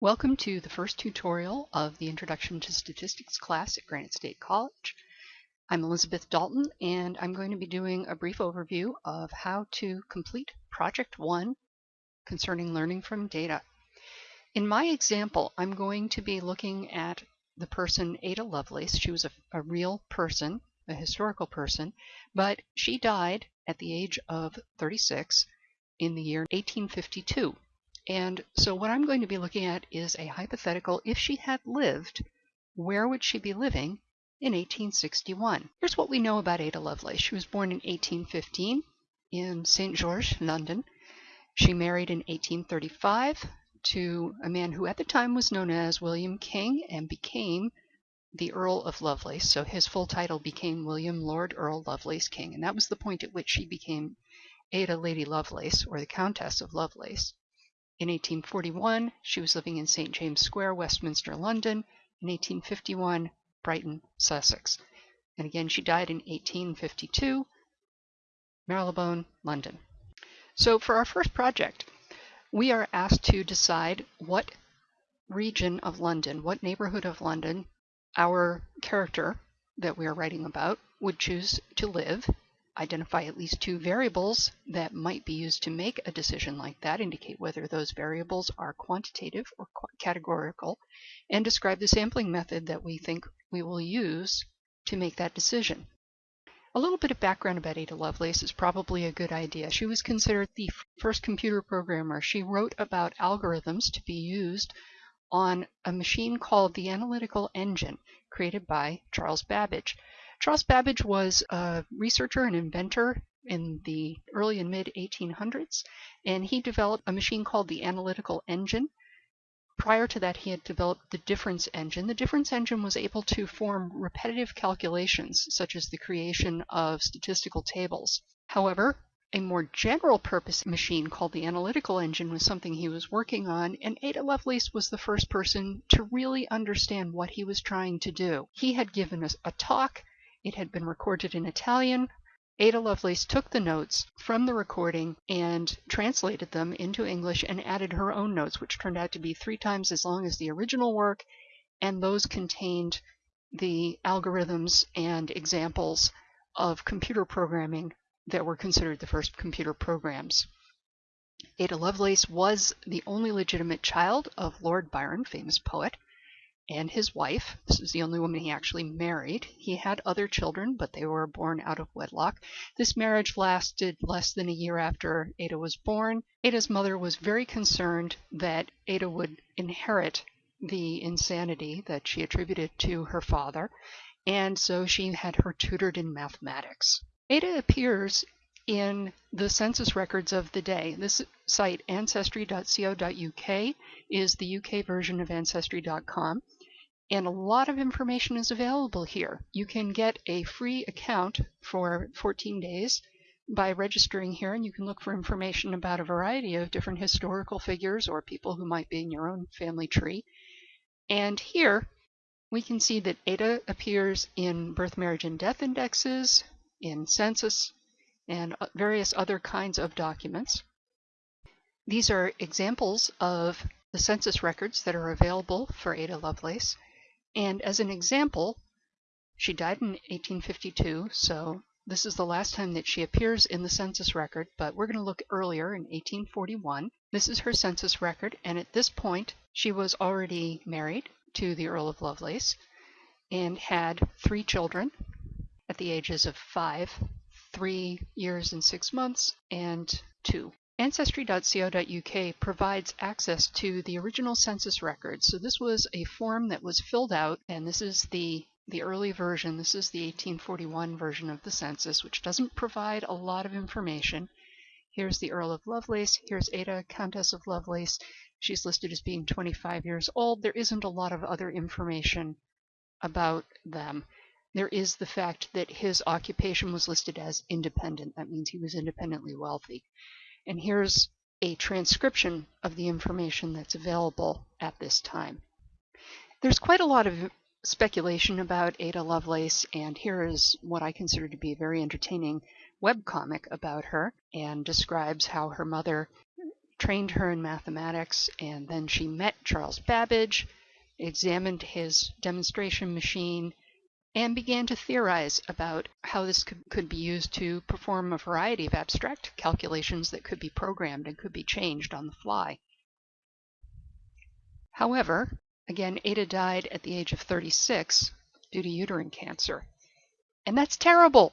Welcome to the first tutorial of the Introduction to Statistics class at Granite State College. I'm Elizabeth Dalton and I'm going to be doing a brief overview of how to complete Project 1 concerning learning from data. In my example, I'm going to be looking at the person Ada Lovelace. She was a, a real person, a historical person, but she died at the age of 36 in the year 1852. And so what I'm going to be looking at is a hypothetical, if she had lived, where would she be living in 1861? Here's what we know about Ada Lovelace. She was born in 1815 in St. George, London. She married in 1835 to a man who at the time was known as William King and became the Earl of Lovelace. So his full title became William Lord Earl Lovelace King. And that was the point at which she became Ada Lady Lovelace or the Countess of Lovelace. In 1841, she was living in St. James Square, Westminster, London. In 1851, Brighton, Sussex. And again, she died in 1852, Marylebone, London. So for our first project, we are asked to decide what region of London, what neighborhood of London our character that we are writing about would choose to live identify at least two variables that might be used to make a decision like that, indicate whether those variables are quantitative or categorical, and describe the sampling method that we think we will use to make that decision. A little bit of background about Ada Lovelace is probably a good idea. She was considered the first computer programmer. She wrote about algorithms to be used on a machine called the Analytical Engine, created by Charles Babbage. Charles Babbage was a researcher and inventor in the early and mid 1800s, and he developed a machine called the analytical engine. Prior to that, he had developed the difference engine. The difference engine was able to form repetitive calculations, such as the creation of statistical tables. However, a more general purpose machine called the analytical engine was something he was working on, and Ada Lovelace was the first person to really understand what he was trying to do. He had given us a talk it had been recorded in Italian. Ada Lovelace took the notes from the recording and translated them into English and added her own notes, which turned out to be three times as long as the original work, and those contained the algorithms and examples of computer programming that were considered the first computer programs. Ada Lovelace was the only legitimate child of Lord Byron, famous poet and his wife. This is the only woman he actually married. He had other children, but they were born out of wedlock. This marriage lasted less than a year after Ada was born. Ada's mother was very concerned that Ada would inherit the insanity that she attributed to her father, and so she had her tutored in mathematics. Ada appears in the census records of the day. This site, ancestry.co.uk, is the UK version of ancestry.com. And a lot of information is available here. You can get a free account for 14 days by registering here, and you can look for information about a variety of different historical figures or people who might be in your own family tree. And here we can see that Ada appears in birth, marriage, and death indexes, in census, and uh, various other kinds of documents. These are examples of the census records that are available for Ada Lovelace. And as an example, she died in 1852, so this is the last time that she appears in the census record, but we're going to look earlier in 1841. This is her census record, and at this point, she was already married to the Earl of Lovelace and had three children at the ages of five, three years and six months, and two. Ancestry.co.uk provides access to the original census records. So this was a form that was filled out, and this is the the early version. This is the 1841 version of the census, which doesn't provide a lot of information. Here's the Earl of Lovelace. Here's Ada, Countess of Lovelace. She's listed as being 25 years old. There isn't a lot of other information about them. There is the fact that his occupation was listed as independent. That means he was independently wealthy. And here's a transcription of the information that's available at this time. There's quite a lot of speculation about Ada Lovelace, and here is what I consider to be a very entertaining webcomic about her and describes how her mother trained her in mathematics, and then she met Charles Babbage, examined his demonstration machine, and began to theorize about how this could, could be used to perform a variety of abstract calculations that could be programmed and could be changed on the fly. However, again, Ada died at the age of 36 due to uterine cancer. And that's terrible.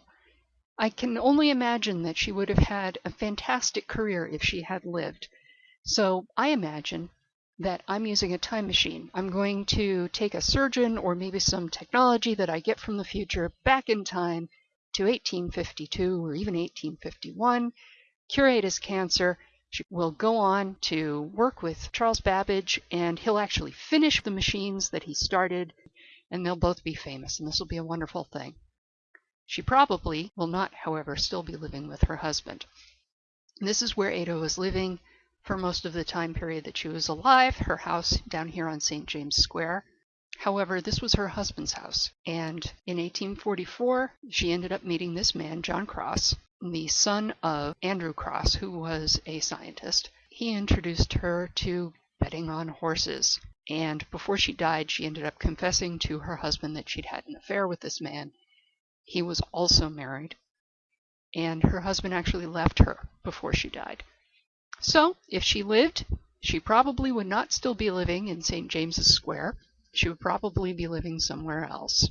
I can only imagine that she would have had a fantastic career if she had lived. So I imagine that I'm using a time machine. I'm going to take a surgeon or maybe some technology that I get from the future back in time to 1852 or even 1851, curate his cancer. She will go on to work with Charles Babbage, and he'll actually finish the machines that he started, and they'll both be famous, and this will be a wonderful thing. She probably will not, however, still be living with her husband. This is where Ada was living for most of the time period that she was alive, her house down here on St. James Square. However, this was her husband's house, and in 1844 she ended up meeting this man, John Crosse, the son of Andrew Crosse, who was a scientist. He introduced her to betting on horses, and before she died, she ended up confessing to her husband that she'd had an affair with this man. He was also married, and her husband actually left her before she died. So, if she lived, she probably would not still be living in St. James's Square. She would probably be living somewhere else.